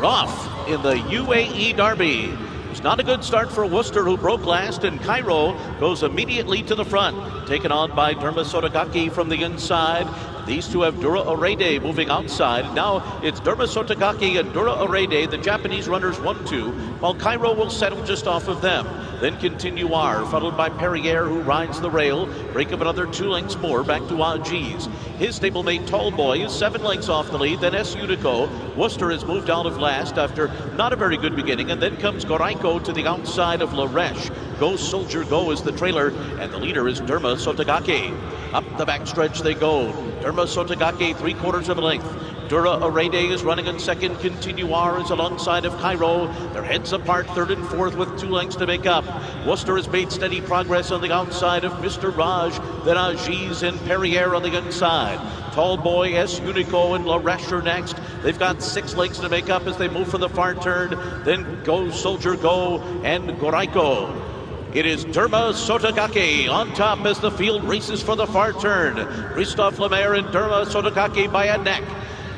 They're off in the UAE Derby. It's not a good start for Worcester, who broke last, and Cairo goes immediately to the front, taken on by Derma Sotogake from the inside. These two have Dura Erede moving outside. Now it's Derma Sotogake and Dura Erede, the Japanese runners 1 2, while Cairo will settle just off of them. Then Continuar, followed by Perriere, who rides the rail. Break up another two lengths more back to Ajiz. His stablemate Tallboy is seven lengths off the lead. Then S. Unico. Worcester has moved out of last after not a very good beginning. And then comes Goraiko to the outside of Laresh. Go Soldier Go is the trailer, and the leader is Derma Sotogake. Up the backstretch they go. Derma Sotogake, three quarters of a length. Dura Erede is running in second. Continuar is alongside of Cairo. Their heads apart, third and fourth with two lengths to make up. Worcester has made steady progress on the outside of Mr. Raj. Then Ajiz and Perriere on the inside. Tall Boy, S. Unico, and La Rasher next. They've got six lengths to make up as they move for the far turn. Then Go Soldier Go and Goraiko. It is Derma Sotogake on top as the field races for the far turn. Christophe Lemaire and Derma Sotogake by a neck.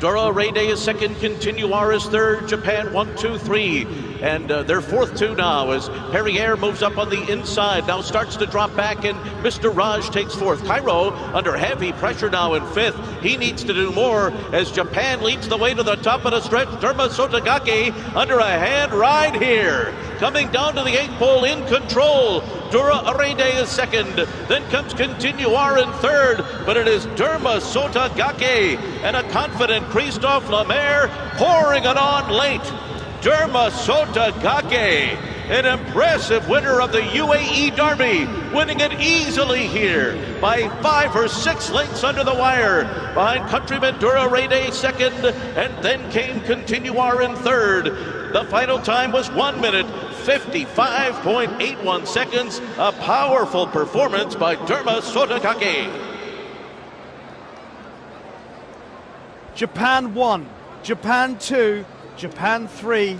Dura Erede is second, Continuar is third, Japan one, two, three. And uh, their fourth two now as Perriere moves up on the inside, now starts to drop back, and Mr. Raj takes fourth. Cairo under heavy pressure now in fifth. He needs to do more as Japan leads the way to the top of the stretch. Derma Sotogake under a hand ride here. Coming down to the eighth pole in control. Dura Erede is second. Then comes Continuar in third. But it is Derma Sotogake and a confident Christophe Lemaire pouring it on late. Derma Sotogake, an impressive winner of the UAE Derby, winning it easily here by five or six lengths under the wire. Behind countryman Dura Erede second, and then came Continuar in third. The final time was one minute, 55.81 seconds. A powerful performance by Derma Sotogake. Japan 1, Japan 2, Japan 3,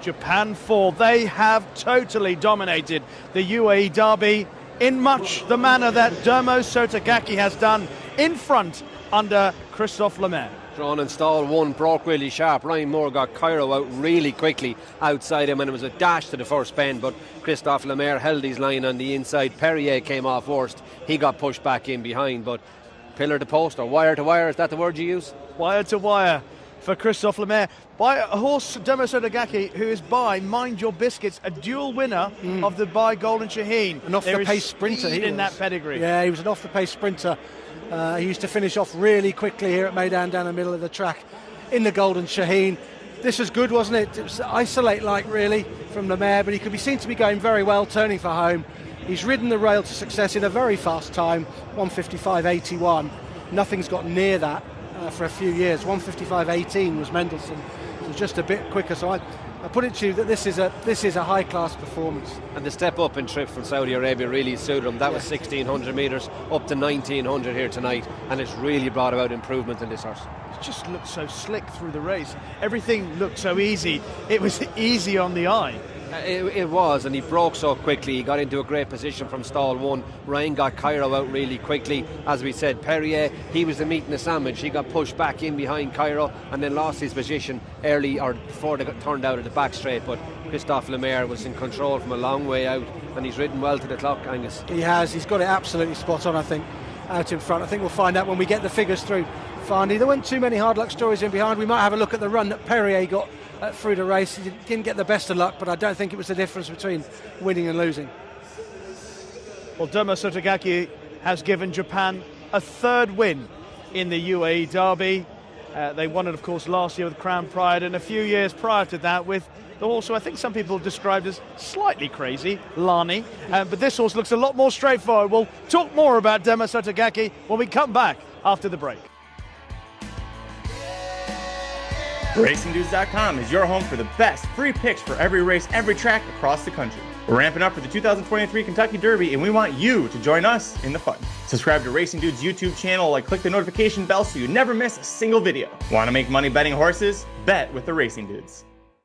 Japan 4. They have totally dominated the UAE Derby in much the manner that Derma Sotogake has done in front under Christophe Lemaire. Drawn and stall one broke really sharp. Ryan Moore got Cairo out really quickly outside him, and it was a dash to the first bend. But Christophe Lemaire held his line on the inside. Perriere came off worst. He got pushed back in behind, but pillar to post or wire to wire, is that the word you use? Wire to wire for Christophe Lemaire by a horse Derma Sotogake who is by Mind Your Biscuits, a dual winner mm. of the by Golden Shaheen. An off the pace sprinter he in that pedigree. Yeah, he was an off the pace sprinter. Uh, he used to finish off really quickly here at Meydan down the middle of the track in the Golden Shaheen. This was good, wasn't it? It was isolate like really from Lemaire, but he could be seen to be going very well, turning for home. He's ridden the rail to success in a very fast time, 155.81. Nothing's got near that uh, for a few years. 155.18 was Mendelssohn. It was just a bit quicker. So I, I put it to you that this is a this is a high class performance. And the step up in trip from Saudi Arabia really suited him. That was 1600 metres up to 1900 here tonight, and it's really brought about improvement in this horse. It just looked so slick through the race. Everything looked so easy. It was easy on the eye. Uh, it, it, was, and he broke so quickly. He got into a great position from stall one. Ryan got Cairo out really quickly. As we said, Perriere, he was the meat in the sandwich. He got pushed back in behind Cairo and then lost his position early or before they got turned out at the back straight. But Christophe Lemaire was in control from a long way out, and he's ridden well to the clock, Angus. He has. He's got it absolutely spot on, I think, out in front. I think we'll find out when we get the figures through. Farney. There weren't too many hard luck stories in behind. We might have a look at the run that Perriere got through the race. He didn't get the best of luck, but I don't think it was the difference between winning and losing. Well, Derma Sotogake has given Japan a third win in the UAE Derby. Uh, they won it, of course, last year with Crown Pride, and a few years prior to that with the horse I think some people described as slightly crazy, Lani. Uh, but this horse looks a lot more straightforward. We'll talk more about Derma Sotogake when we come back after the break. RacingDudes.com is your home for the best free picks for every race, every track across the country. We're ramping up for the 2023 Kentucky Derby, and we want you to join us in the fun. Subscribe to Racing Dudes YouTube channel and click the notification bell so you never miss a single video. Want to make money betting horses? Bet with the Racing Dudes.